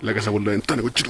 La casa por la ventana, coche.